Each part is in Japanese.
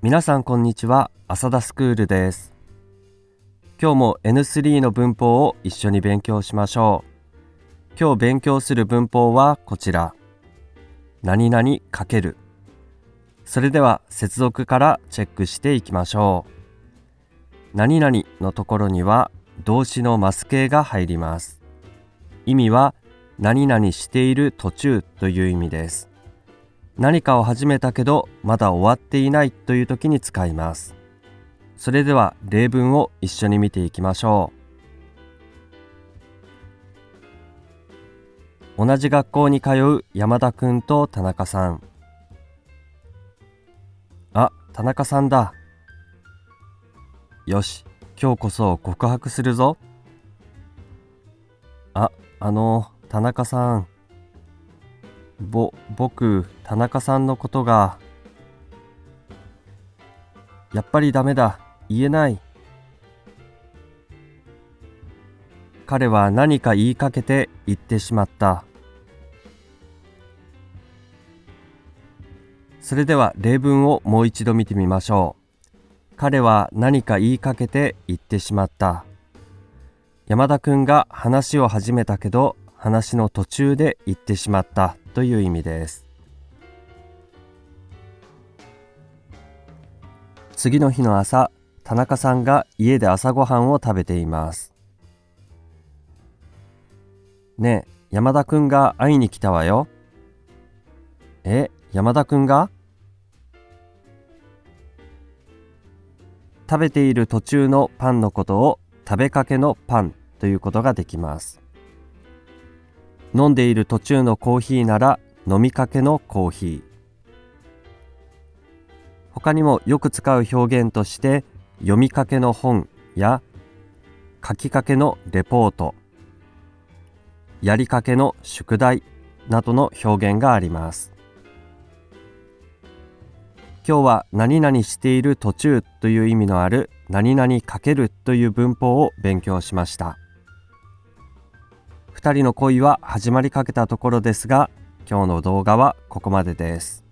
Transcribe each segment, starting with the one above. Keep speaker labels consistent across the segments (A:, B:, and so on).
A: 皆さんこんにちは。浅田スクールです。今日も N3 の文法を一緒に勉強しましょう。今日勉強する文法はこちら。何々かける。それでは接続からチェックしていきましょう。何々のところには動詞のマス形が入ります。意味は何々している途中という意味です。何かを始めたけどまだ終わっていないという時に使います。それでは例文を一緒に見ていきましょう。同じ学校に通う山田くんと田中さん。あ、田中さんだ。よし、今日こそ告白するぞ。あ、あの、田中さん。ぼ、僕、田中さんのことが、やっぱりダメだ。言えない。彼は何か言いかけて言ってしまった。それでは例文をもう一度見てみましょう。彼は何か言いかけて言ってしまった。山田くんが話を始めたけど話の途中で言ってしまったという意味です。次の日の朝田中さんが家で朝ごはんを食べています。ねえ山田くんが会いに来たわよ。え山田くんが？食べている途中のパンのことを食べかけのパンということができます。飲んでいる途中のコーヒーなら飲みかけのコーヒー。他にもよく使う表現として読みかけの本や書きかけのレポートやりかけの宿題などの表現があります。今日は何々している途中という意味のある何々かけるという文法を勉強しました。2人の恋は始まりかけたところですが今日の動画はここまでです。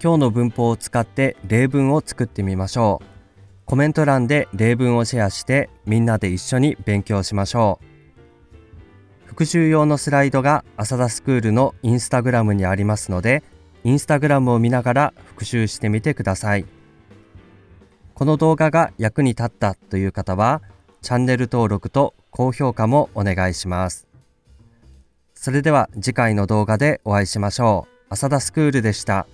A: 今日の文法を使って例文を作ってみましょう。コメント欄で例文をシェアしてみんなで一緒に勉強しましょう。復習用のスライドが浅田スクールのインスタグラムにありますのでインスタグラムを見ながら復習してみてください。この動画が役に立ったという方はチャンネル登録と高評価もお願いします。それでは次回の動画でお会いしましょう。浅田スクールでした。